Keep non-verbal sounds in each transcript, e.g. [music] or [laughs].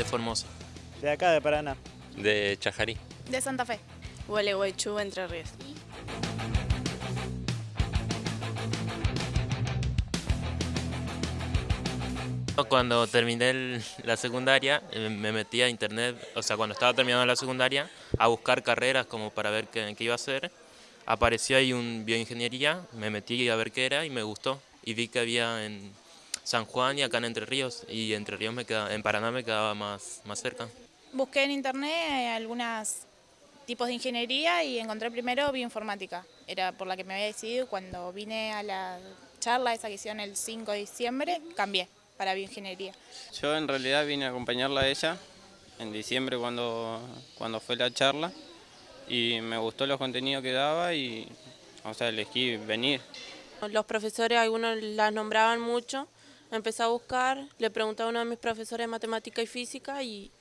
De Formosa. De acá, de Paraná. De Chajarí. De Santa Fe. Gualeguaychú, Entre Ríos. Cuando terminé el- la secundaria, eh, me metí a internet, o sea, cuando estaba terminando la secundaria, a buscar carreras como para ver qué, qué iba a hacer. Apareció ahí un bioingeniería, me metí a ver qué era y me gustó. Y vi que había en San Juan y acá en Entre Ríos, y Entre Ríos me quedaba, en Paraná me quedaba más, más cerca. Busqué en internet eh, algunos tipos de ingeniería y encontré primero bioinformática. Era por la que me había decidido. Cuando vine a la charla esa que hicieron el 5 de diciembre, cambié para bioingeniería. Yo en realidad vine a acompañarla a ella en diciembre cuando, cuando fue la charla y me gustó los contenidos que daba y o sea, elegí venir. Los profesores, algunos las nombraban mucho. Empecé a buscar, le pregunté a uno de mis profesores de matemática y física y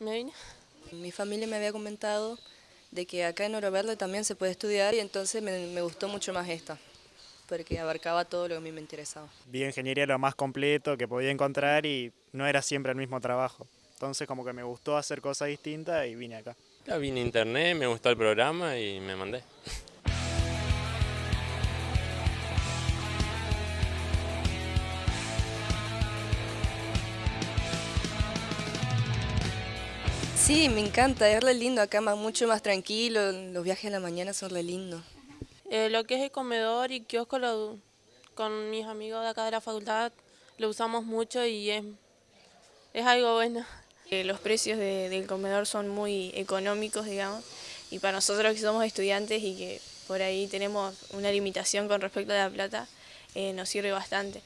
me vine. Mi familia me había comentado de que acá en Oro Verde también se puede estudiar y entonces me, me gustó mucho más esta, porque abarcaba todo lo que a mí me interesaba. Bioingeniería era lo más completo que podía encontrar y no era siempre el mismo trabajo. Entonces como que me gustó hacer cosas distintas y vine acá. Ya vine a internet, me gustó el programa y me mandé. [laughs] Sí, me encanta, es re lindo acá, más, mucho más tranquilo, los viajes a la mañana son re lindos. Eh, lo que es el comedor y kiosco lo- con mis amigos de acá de la facultad lo usamos mucho y es, es algo bueno. Eh, Los precios de- del comedor son muy económicos, digamos, y para nosotros que somos estudiantes y que por ahí tenemos una limitación con respecto a la plata, eh, nos sirve bastante.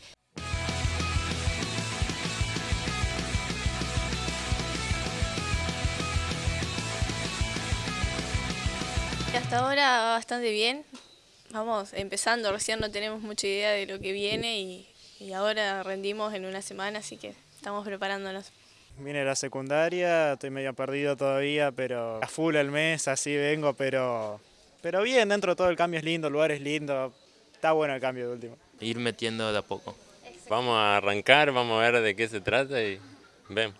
Hasta ahora bastante bien, vamos empezando, recién no tenemos mucha idea de lo que viene y, y ahora rendimos en una semana, así que estamos preparándonos. Vine a la secundaria, estoy medio perdido todavía, pero a full el mes, así vengo, pero, pero bien, dentro de todo el cambio es lindo, el lugar es lindo, está bueno el cambio de último. Ir metiendo de a poco. Vamos a arrancar, vamos a ver de qué se trata y vemos.